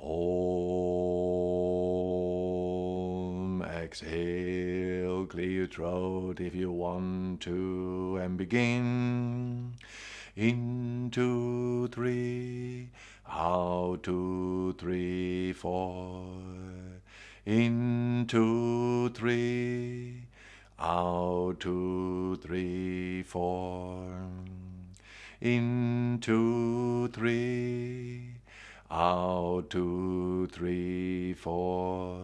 Om. Exhale, clear your throat if you want to, and begin. In two, three, out two, three, four. In two, three, out two, three, four. In two, three, out two, three, four.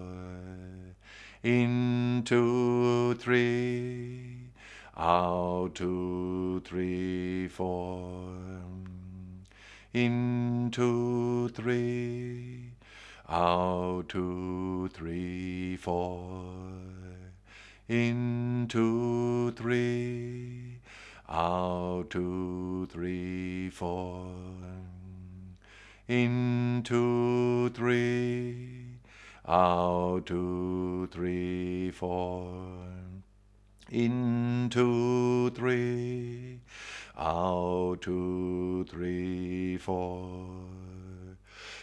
In two, three, out two, three, four. In two, three, out two, three, four. In two, three, out two, three, four. In two, three, out two, three, four. In two, three, out two, three, four.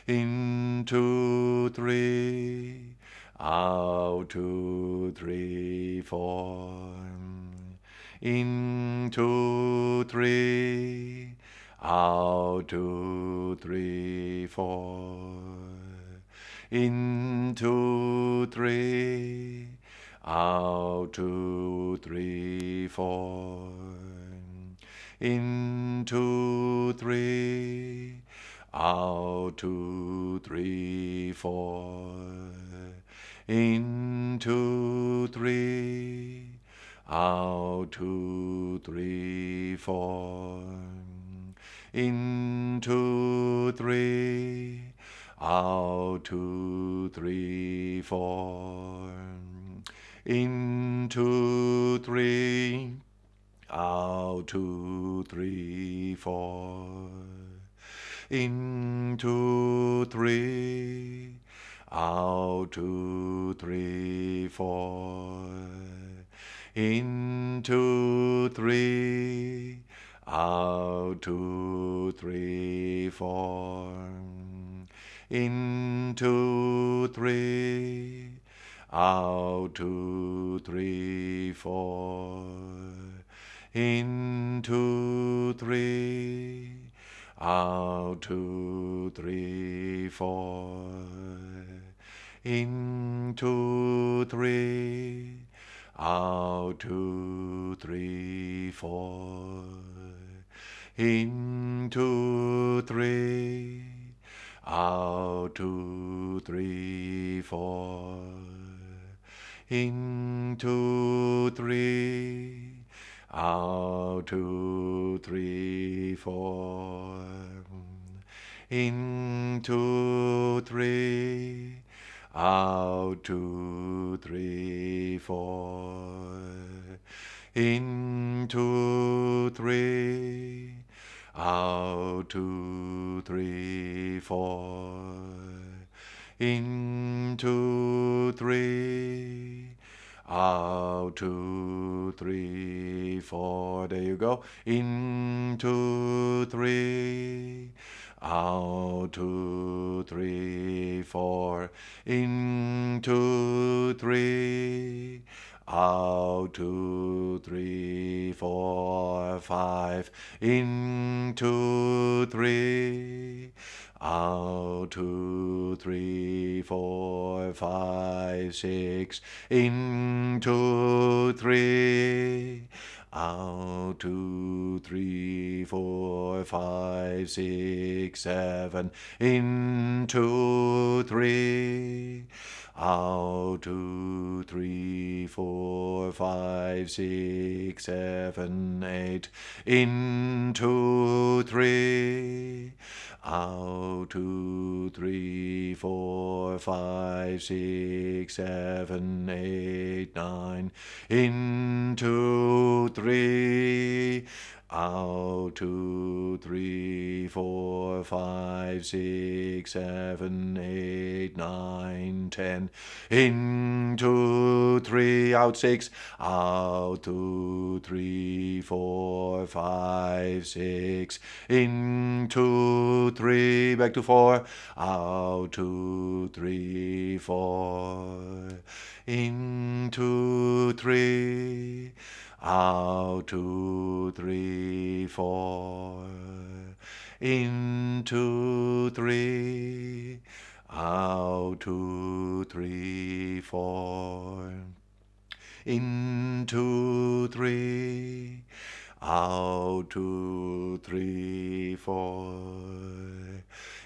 In two, three, out two, three, four. In two, three, out two, three, four. In two, three, out two, three, four. In two, three, out two, three, four. In two, three, out two, three, four. In two, three, out two, three, four. In two, three, out two, three, four. In two, three, out two, three, four. In two, three, out two, three, four. In two, three, out two, three, four. In two, three, out two, three, four. In two, three, out two, three, four. In two, three, out two, three, four. In two, three, out two, three, four. In two, three, out two, three, four. In two, three, two, three, four. In two, three, out two, three, four. There you go. In two, three, out two, three, four. In two, three. Out two, three, four, five. In two, three. Out two, three, four, five, six. In two, three. Out two, three, four, five, six, seven. In two, three. Out two, three, four, five, six, seven, eight. In two, three. Out two, three, four, five, six, seven, eight, nine. In two, three. Out two, three, four, five, six, seven, eight, nine, ten. In two, three, out six, out two, three, four, five, six. In two, three, back to four, out two, three, four. In two, three. Out, two, three, four. In, two, three. Out, two, three, four. In, two, three. Out, two, three, four.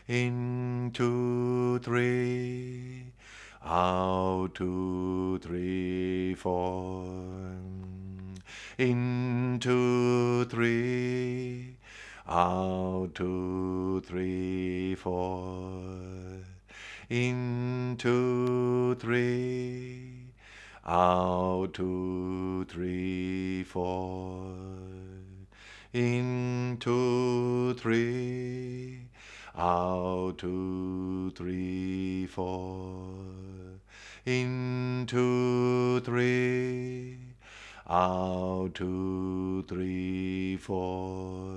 In, two, three. Out, two, three, four in two, three, out two, three, four, in two, three, out two, three, four, in two, three, out two, three, four, in two, three out, two, three, four.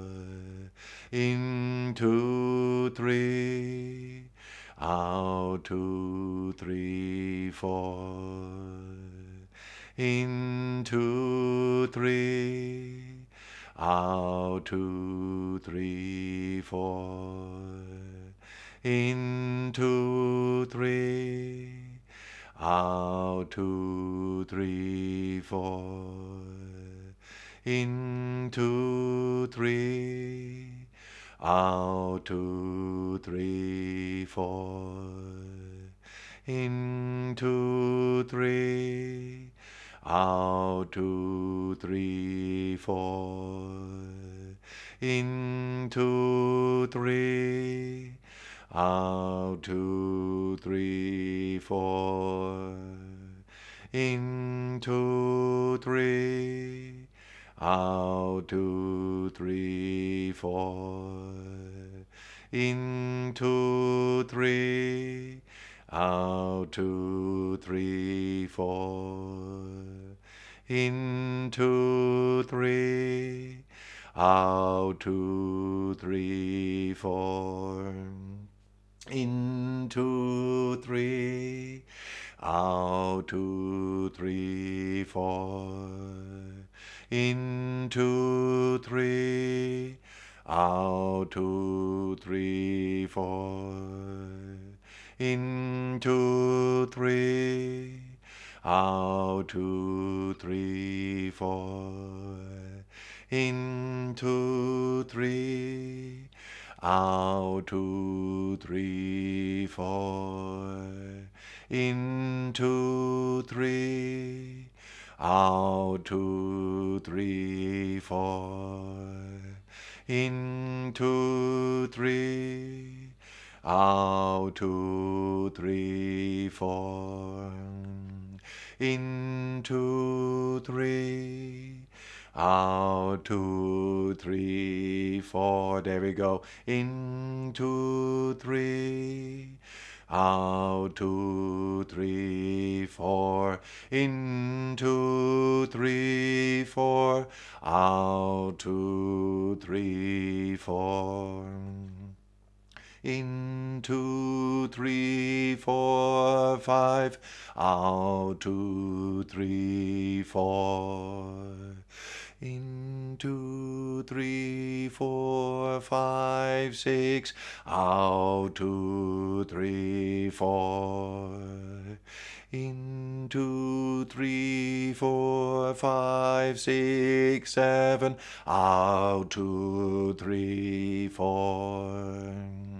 In, two, three. Out, two, three, four. In, two, three. Out, two, three, four. In, two, three out, two, three, four. In, two, three. Out, two, three, four. In, two, three. Out, two, three, four. In, two, three out, two, three, four. In, two, three. Out, two, three, four. In, two, three. Out, two, three, four. In, two, three. Out, two, three, four in two, three, out two, three, four, in two, three, out two, three, four, in two, three, out two, three, four, in two, three, out, two, three, four. In, two, three. Out, two, three, four. In, two, three. Out, two, three, four. In, two, three. Out, two, three, four. There we go. In, two, three. Out, two, three, four. In, two, three, four. Out, two, three, four. In, two, three, four, five. Out, two, three, four. In two, three, four, five, six. Out two, three, four. In two, three, four, five, six, seven. Out two, three, four.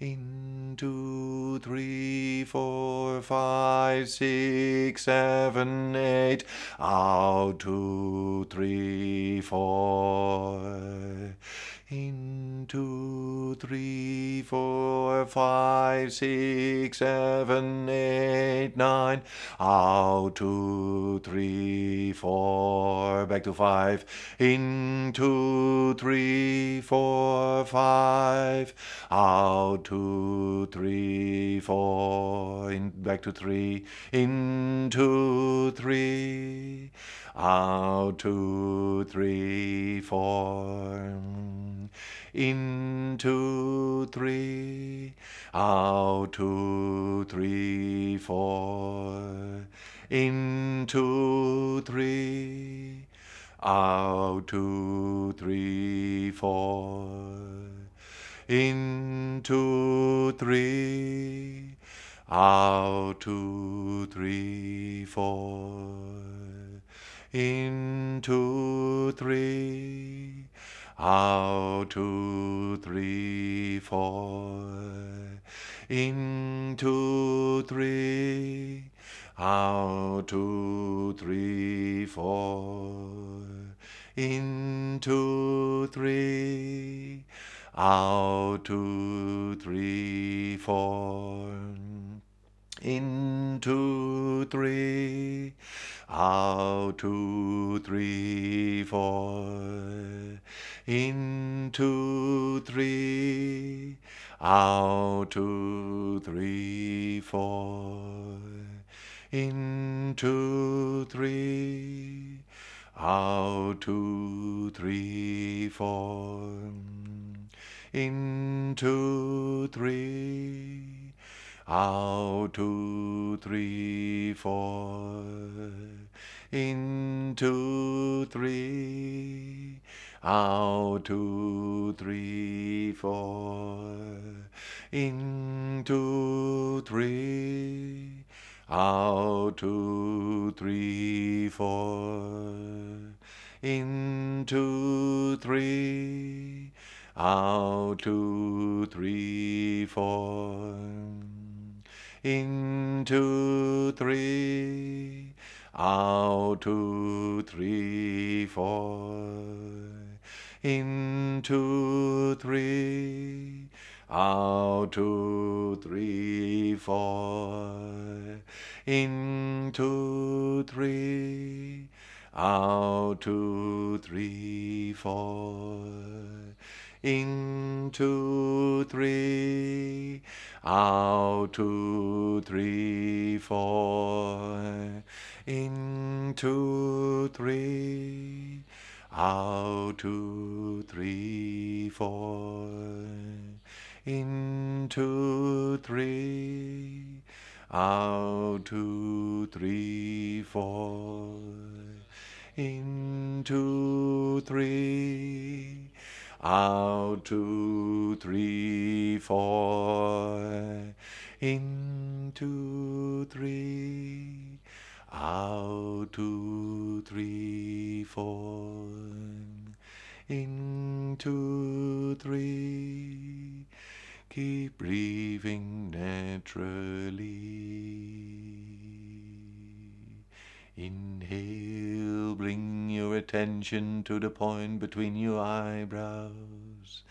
In two, three, four, five, six, seven, eight. Out two, three, four. in two, three, four, five, six, seven, eight, nine, out, two, three, four, back to five, in two, three, four, five, out, two, three, four, in, back to three, in two, three, out, two, three, four, in two, three, out, two, three, four, in two, three, out, two, three, four, in two, three, out, two, three, four, in two, three, out, two, three, four. In, two, three. Out, two, three, four. In, two, three. Out, two, three, four. In, two, three. Out, two, three, four. In, two, three. Out, two, three, four. In, two, three. Out, two, three, four. In, two, three. Out, two, three, four. In, two, three. Out, two, three, four. In, two, three. Out, two, three, four. In, two, three. Out, two, three, four. In, two, three. Out, two, three, four. In, two, three. Out, two, three, four. In, two, three. Out, two, three, four. In, two, three. Out, two, three, four. In, two, three. Out, two, three, four. In, two, three. Out, two, three, four. In, two, three. Out, two, three, four. In, two, three. Out, two, three, four. In, two, three. Keep breathing naturally. Inhale, bring your attention to the point between your eyebrows.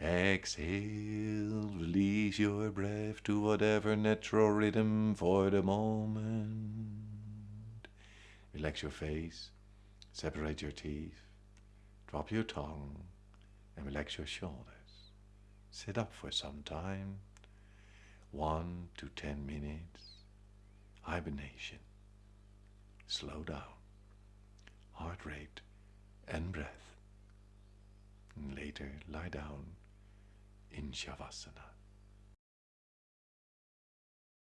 Exhale, release your breath to whatever natural rhythm for the moment. Relax your face, separate your teeth, drop your tongue, and relax your shoulders. Sit up for some time, one to ten minutes. Hibernation. Slow down. Heart rate and breath. And later lie down in Shavasana.